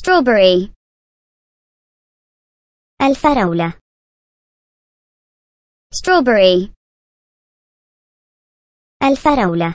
strawberry. الفراولة strawberry. الفراولة